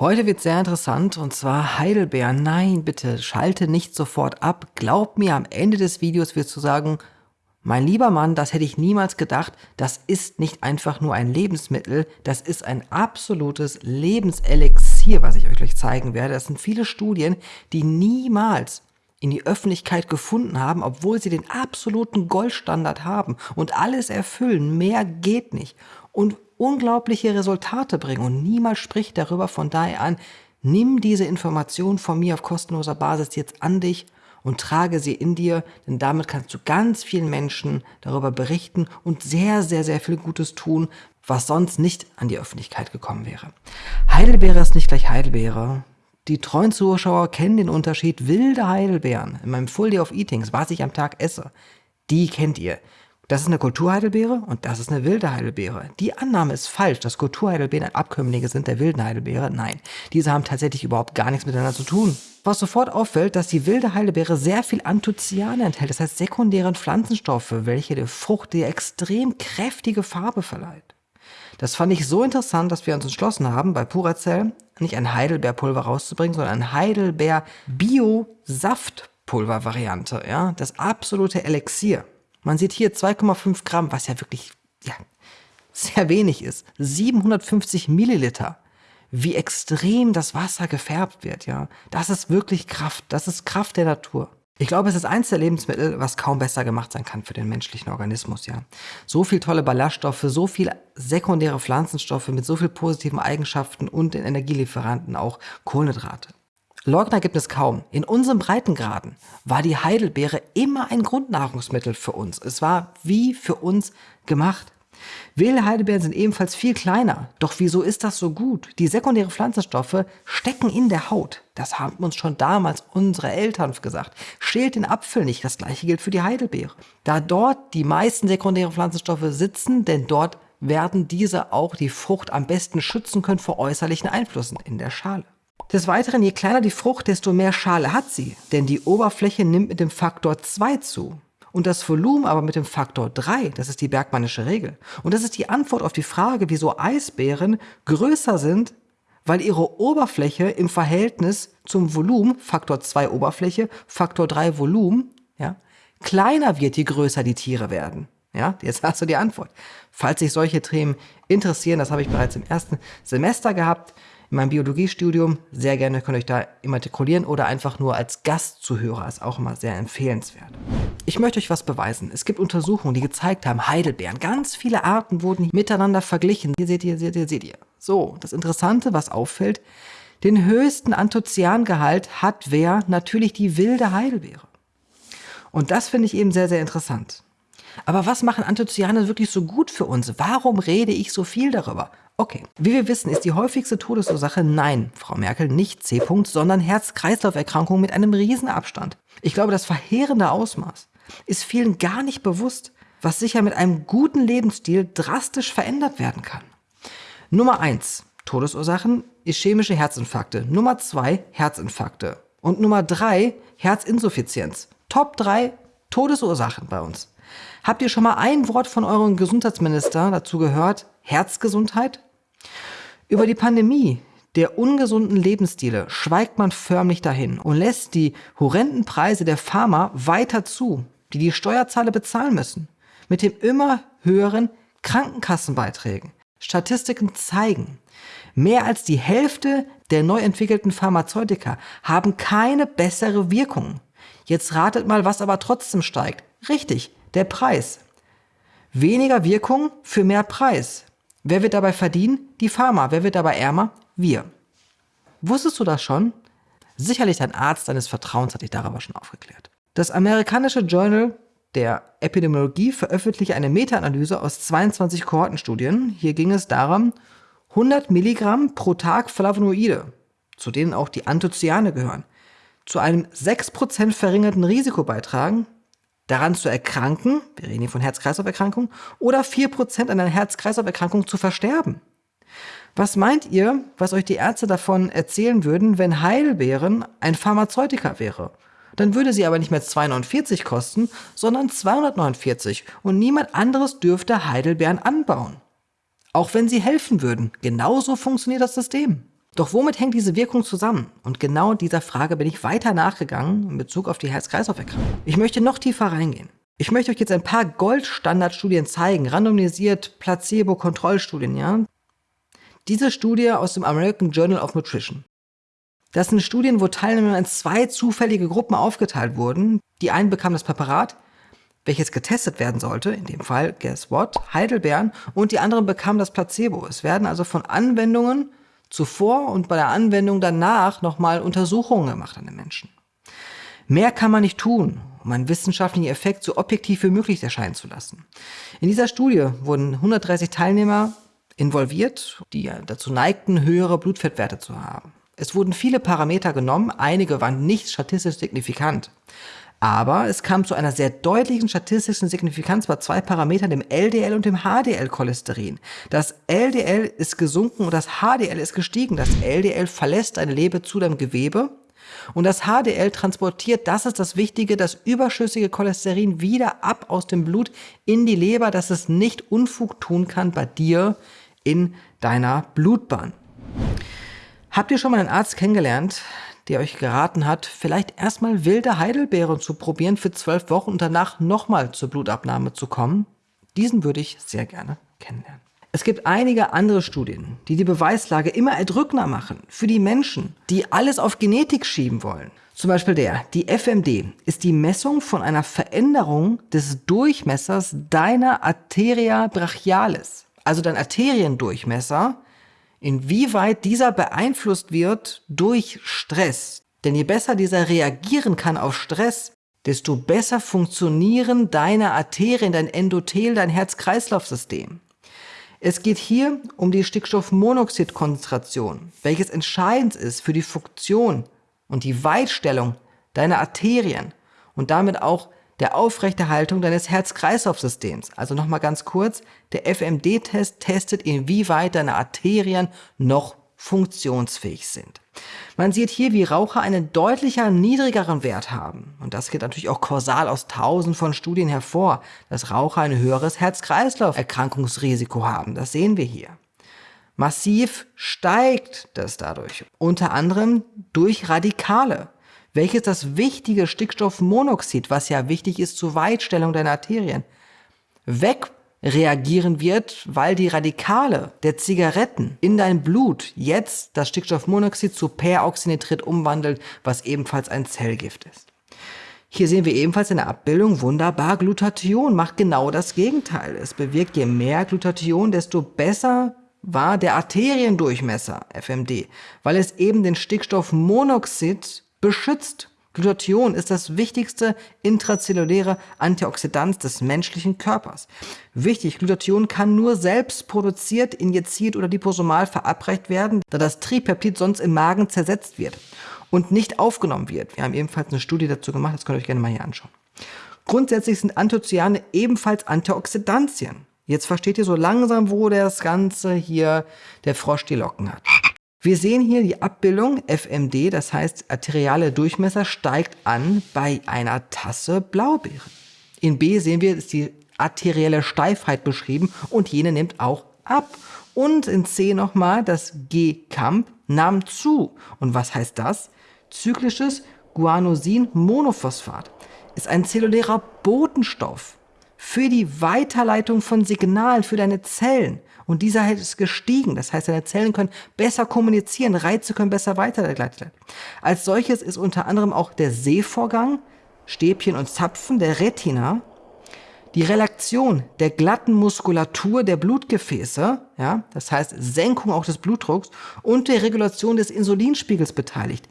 Heute wird sehr interessant und zwar Heidelbeeren. Nein, bitte schalte nicht sofort ab. Glaub mir, am Ende des Videos wirst du sagen, mein lieber Mann, das hätte ich niemals gedacht. Das ist nicht einfach nur ein Lebensmittel, das ist ein absolutes Lebenselixier, was ich euch gleich zeigen werde. Das sind viele Studien, die niemals in die Öffentlichkeit gefunden haben, obwohl sie den absoluten Goldstandard haben und alles erfüllen. Mehr geht nicht. Und unglaubliche Resultate bringen und niemand spricht darüber. Von daher an, nimm diese Information von mir auf kostenloser Basis jetzt an dich und trage sie in dir, denn damit kannst du ganz vielen Menschen darüber berichten und sehr, sehr, sehr viel Gutes tun, was sonst nicht an die Öffentlichkeit gekommen wäre. Heidelbeere ist nicht gleich Heidelbeere. Die treuen Zuschauer kennen den Unterschied wilde Heidelbeeren in meinem Full Day of Eatings, was ich am Tag esse. Die kennt ihr. Das ist eine Kulturheidelbeere und das ist eine wilde Heidelbeere. Die Annahme ist falsch, dass Kulturheidelbeeren Abkömmlinge sind der wilden Heidelbeere. Nein, diese haben tatsächlich überhaupt gar nichts miteinander zu tun. Was sofort auffällt, dass die wilde Heidelbeere sehr viel Anthocyane enthält, das heißt sekundären Pflanzenstoffe, welche der Frucht die extrem kräftige Farbe verleiht. Das fand ich so interessant, dass wir uns entschlossen haben, bei Puracell nicht ein Heidelbeerpulver rauszubringen, sondern ein Heidelbeer-Bio-Saftpulver-Variante. Ja? Das absolute Elixier. Man sieht hier 2,5 Gramm, was ja wirklich ja, sehr wenig ist. 750 Milliliter. Wie extrem das Wasser gefärbt wird, ja. Das ist wirklich Kraft. Das ist Kraft der Natur. Ich glaube, es ist eins der Lebensmittel, was kaum besser gemacht sein kann für den menschlichen Organismus, ja. So viel tolle Ballaststoffe, so viel sekundäre Pflanzenstoffe mit so viel positiven Eigenschaften und den Energielieferanten auch Kohlenhydrate. Leugner gibt es kaum. In unserem Breitengraden war die Heidelbeere immer ein Grundnahrungsmittel für uns. Es war wie für uns gemacht. Wilde Heidelbeeren sind ebenfalls viel kleiner. Doch wieso ist das so gut? Die sekundären Pflanzenstoffe stecken in der Haut. Das haben uns schon damals unsere Eltern gesagt. Schält den Apfel nicht. Das gleiche gilt für die Heidelbeere. Da dort die meisten sekundären Pflanzenstoffe sitzen, denn dort werden diese auch die Frucht am besten schützen können vor äußerlichen Einflüssen in der Schale. Des Weiteren, je kleiner die Frucht, desto mehr Schale hat sie, denn die Oberfläche nimmt mit dem Faktor 2 zu. Und das Volumen aber mit dem Faktor 3, das ist die Bergmannische Regel. Und das ist die Antwort auf die Frage, wieso Eisbären größer sind, weil ihre Oberfläche im Verhältnis zum Volumen, Faktor 2 Oberfläche, Faktor 3 Volumen, ja, kleiner wird, je größer die Tiere werden. Ja, jetzt hast du die Antwort. Falls sich solche Themen interessieren, das habe ich bereits im ersten Semester gehabt, in meinem Biologiestudium. Sehr gerne könnt ihr euch da immatrikulieren oder einfach nur als Gastzuhörer. Ist auch immer sehr empfehlenswert. Ich möchte euch was beweisen. Es gibt Untersuchungen, die gezeigt haben, Heidelbeeren, ganz viele Arten wurden miteinander verglichen. Hier seht ihr, seht ihr, seht ihr. So, das Interessante, was auffällt, den höchsten Anthocyangehalt hat wer? Natürlich die wilde Heidelbeere. Und das finde ich eben sehr, sehr interessant. Aber was machen Anthocyane wirklich so gut für uns? Warum rede ich so viel darüber? Okay, wie wir wissen, ist die häufigste Todesursache nein, Frau Merkel, nicht C. -Punkt, sondern Herz-Kreislauf-Erkrankungen mit einem Riesenabstand. Ich glaube, das verheerende Ausmaß ist vielen gar nicht bewusst, was sicher mit einem guten Lebensstil drastisch verändert werden kann. Nummer eins Todesursachen ischämische Herzinfarkte. Nummer zwei Herzinfarkte. Und Nummer drei Herzinsuffizienz. Top drei Todesursachen bei uns. Habt ihr schon mal ein Wort von eurem Gesundheitsminister dazu gehört? Herzgesundheit? Über die Pandemie der ungesunden Lebensstile schweigt man förmlich dahin und lässt die horrenden Preise der Pharma weiter zu, die die Steuerzahler bezahlen müssen, mit dem immer höheren Krankenkassenbeiträgen. Statistiken zeigen, mehr als die Hälfte der neu entwickelten Pharmazeutika haben keine bessere Wirkung. Jetzt ratet mal, was aber trotzdem steigt. Richtig, der Preis. Weniger Wirkung für mehr Preis. Wer wird dabei verdienen? Die Pharma. Wer wird dabei ärmer? Wir. Wusstest du das schon? Sicherlich dein Arzt deines Vertrauens hat dich darüber schon aufgeklärt. Das amerikanische Journal der Epidemiologie veröffentlichte eine Meta-Analyse aus 22 Kohortenstudien. Hier ging es darum, 100 Milligramm pro Tag Flavonoide, zu denen auch die Anthocyane gehören, zu einem 6% verringerten Risiko beitragen, daran zu erkranken, wir reden hier von Herz-Kreislauf-Erkrankungen, oder 4% an einer Herz-Kreislauf-Erkrankung zu versterben. Was meint ihr, was euch die Ärzte davon erzählen würden, wenn Heilbeeren ein Pharmazeutika wäre? Dann würde sie aber nicht mehr 2,49 kosten, sondern 249 und niemand anderes dürfte Heidelbeeren anbauen. Auch wenn sie helfen würden. Genauso funktioniert das System. Doch womit hängt diese Wirkung zusammen? Und genau dieser Frage bin ich weiter nachgegangen in Bezug auf die Herz-Kreislauf-Erkrankung. Ich möchte noch tiefer reingehen. Ich möchte euch jetzt ein paar Goldstandardstudien zeigen, randomisiert, Placebo-Kontrollstudien, ja. Diese Studie aus dem American Journal of Nutrition. Das sind Studien, wo Teilnehmer in zwei zufällige Gruppen aufgeteilt wurden. Die einen bekamen das Präparat, welches getestet werden sollte, in dem Fall, guess what, Heidelbeeren, und die anderen bekamen das Placebo. Es werden also von Anwendungen zuvor und bei der Anwendung danach nochmal Untersuchungen gemacht an den Menschen. Mehr kann man nicht tun, um einen wissenschaftlichen Effekt so objektiv wie möglich erscheinen zu lassen. In dieser Studie wurden 130 Teilnehmer involviert, die dazu neigten, höhere Blutfettwerte zu haben. Es wurden viele Parameter genommen, einige waren nicht statistisch signifikant. Aber es kam zu einer sehr deutlichen statistischen Signifikanz bei zwei Parametern, dem LDL und dem HDL-Cholesterin. Das LDL ist gesunken und das HDL ist gestiegen. Das LDL verlässt deine Leber zu deinem Gewebe und das HDL transportiert, das ist das Wichtige, das überschüssige Cholesterin wieder ab aus dem Blut in die Leber, dass es nicht Unfug tun kann bei dir in deiner Blutbahn. Habt ihr schon mal einen Arzt kennengelernt, der euch geraten hat, vielleicht erstmal wilde Heidelbeeren zu probieren für zwölf Wochen und danach nochmal zur Blutabnahme zu kommen? Diesen würde ich sehr gerne kennenlernen. Es gibt einige andere Studien, die die Beweislage immer erdrückender machen für die Menschen, die alles auf Genetik schieben wollen. Zum Beispiel der, die FMD, ist die Messung von einer Veränderung des Durchmessers deiner Arteria brachialis, also dein Arteriendurchmesser, inwieweit dieser beeinflusst wird durch Stress. Denn je besser dieser reagieren kann auf Stress, desto besser funktionieren deine Arterien, dein Endothel, dein Herz-Kreislauf-System. Es geht hier um die Stickstoffmonoxidkonzentration, welches entscheidend ist für die Funktion und die Weitstellung deiner Arterien und damit auch der Aufrechterhaltung deines Herz-Kreislauf-Systems. Also nochmal ganz kurz, der FMD-Test testet, inwieweit deine Arterien noch funktionsfähig sind. Man sieht hier, wie Raucher einen deutlicher niedrigeren Wert haben. Und das geht natürlich auch kausal aus tausend von Studien hervor, dass Raucher ein höheres Herz-Kreislauf-Erkrankungsrisiko haben. Das sehen wir hier. Massiv steigt das dadurch. Unter anderem durch Radikale welches das wichtige Stickstoffmonoxid, was ja wichtig ist zur Weitstellung deiner Arterien, wegreagieren wird, weil die Radikale der Zigaretten in dein Blut jetzt das Stickstoffmonoxid zu Peroxynitrit umwandelt, was ebenfalls ein Zellgift ist. Hier sehen wir ebenfalls in der Abbildung wunderbar, Glutathion macht genau das Gegenteil. Es bewirkt, je mehr Glutathion, desto besser war der Arteriendurchmesser, FMD, weil es eben den Stickstoffmonoxid beschützt. Glutathion ist das wichtigste intrazelluläre Antioxidant des menschlichen Körpers. Wichtig, Glutathion kann nur selbst produziert, injiziert oder liposomal verabreicht werden, da das Tripeptid sonst im Magen zersetzt wird und nicht aufgenommen wird. Wir haben ebenfalls eine Studie dazu gemacht, das könnt ihr euch gerne mal hier anschauen. Grundsätzlich sind Anthocyane ebenfalls Antioxidantien. Jetzt versteht ihr so langsam, wo das Ganze hier der Frosch die Locken hat. Wir sehen hier die Abbildung FMD, das heißt arteriale Durchmesser steigt an bei einer Tasse Blaubeeren. In B sehen wir, ist die arterielle Steifheit beschrieben und jene nimmt auch ab. Und in C nochmal, das G-Camp nahm zu. Und was heißt das? Zyklisches Guanosin-Monophosphat ist ein zellulärer Botenstoff für die Weiterleitung von Signalen für deine Zellen. Und dieser ist gestiegen. Das heißt, deine Zellen können besser kommunizieren, Reize können besser weitergeleitet werden. Als solches ist unter anderem auch der Sehvorgang, Stäbchen und Zapfen der Retina, die Relaktion der glatten Muskulatur der Blutgefäße, ja, das heißt Senkung auch des Blutdrucks und der Regulation des Insulinspiegels beteiligt.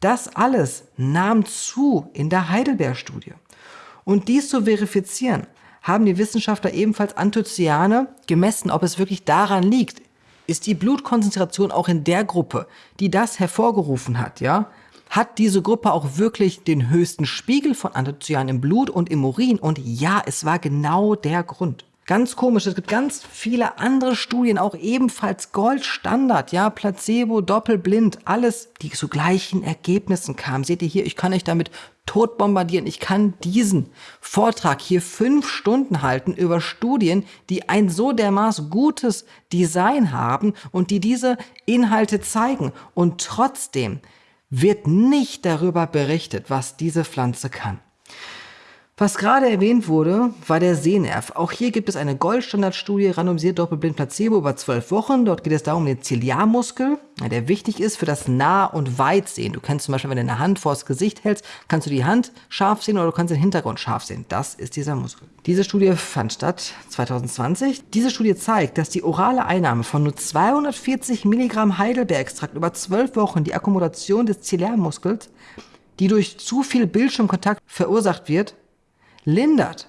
Das alles nahm zu in der Heidelberg-Studie. Und dies zu verifizieren, haben die Wissenschaftler ebenfalls Anthocyane gemessen, ob es wirklich daran liegt. Ist die Blutkonzentration auch in der Gruppe, die das hervorgerufen hat, ja? Hat diese Gruppe auch wirklich den höchsten Spiegel von Anthocyanen im Blut und im Urin? Und ja, es war genau der Grund. Ganz komisch, es gibt ganz viele andere Studien, auch ebenfalls Goldstandard, ja, Placebo, Doppelblind, alles, die zu gleichen Ergebnissen kamen. Seht ihr hier, ich kann euch damit tot bombardieren. Ich kann diesen Vortrag hier fünf Stunden halten über Studien, die ein so dermaßen gutes Design haben und die diese Inhalte zeigen. Und trotzdem wird nicht darüber berichtet, was diese Pflanze kann. Was gerade erwähnt wurde, war der Sehnerv. Auch hier gibt es eine Goldstandardstudie, randomisiert doppelblind Placebo über zwölf Wochen. Dort geht es darum, den Ziliarmuskel, der wichtig ist für das Nah- und Weitsehen. Du kannst zum Beispiel, wenn du eine Hand vors Gesicht hältst, kannst du die Hand scharf sehen oder du kannst den Hintergrund scharf sehen. Das ist dieser Muskel. Diese Studie fand statt 2020. Diese Studie zeigt, dass die orale Einnahme von nur 240 Milligramm Heidelbeerextrakt über zwölf Wochen die Akkommodation des Ziliarmuskels, die durch zu viel Bildschirmkontakt verursacht wird, lindert.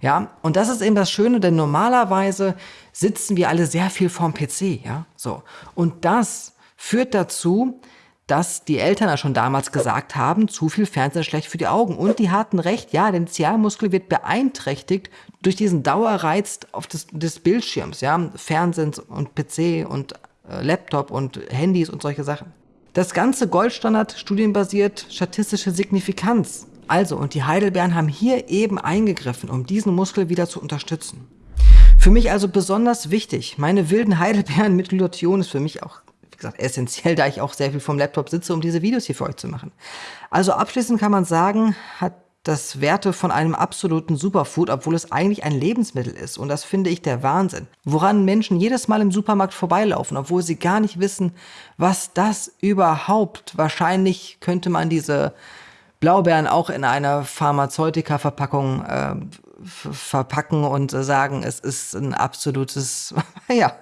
Ja, und das ist eben das Schöne, denn normalerweise sitzen wir alle sehr viel vorm PC, ja, so. Und das führt dazu, dass die Eltern ja schon damals gesagt haben, zu viel Fernsehen ist schlecht für die Augen. Und die hatten recht, ja, der Zialmuskel wird beeinträchtigt durch diesen Dauerreiz auf des, des Bildschirms, ja, Fernsehen und PC und äh, Laptop und Handys und solche Sachen. Das ganze Goldstandard studienbasiert statistische Signifikanz also, und die Heidelbeeren haben hier eben eingegriffen, um diesen Muskel wieder zu unterstützen. Für mich also besonders wichtig, meine wilden Heidelbeeren mit Glutathion ist für mich auch, wie gesagt, essentiell, da ich auch sehr viel vom Laptop sitze, um diese Videos hier für euch zu machen. Also abschließend kann man sagen, hat das Werte von einem absoluten Superfood, obwohl es eigentlich ein Lebensmittel ist. Und das finde ich der Wahnsinn. Woran Menschen jedes Mal im Supermarkt vorbeilaufen, obwohl sie gar nicht wissen, was das überhaupt. Wahrscheinlich könnte man diese Blaubeeren auch in einer Pharmazeutika-Verpackung äh, verpacken und sagen, es ist ein absolutes, ja,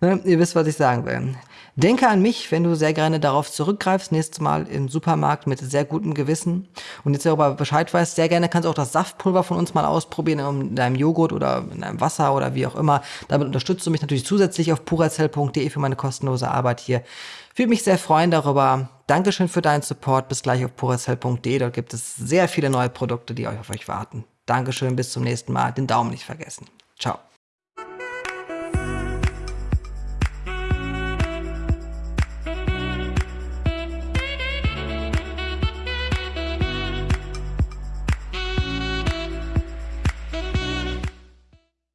ne, ihr wisst, was ich sagen will. Denke an mich, wenn du sehr gerne darauf zurückgreifst, nächstes Mal im Supermarkt mit sehr gutem Gewissen und jetzt darüber Bescheid weißt, sehr gerne kannst du auch das Saftpulver von uns mal ausprobieren in deinem Joghurt oder in deinem Wasser oder wie auch immer. Damit unterstützt du mich natürlich zusätzlich auf purazell.de für meine kostenlose Arbeit hier. Würde mich sehr freuen darüber. Dankeschön für deinen Support. Bis gleich auf purazell.de. Dort gibt es sehr viele neue Produkte, die euch auf euch warten. Dankeschön, bis zum nächsten Mal. Den Daumen nicht vergessen. Ciao.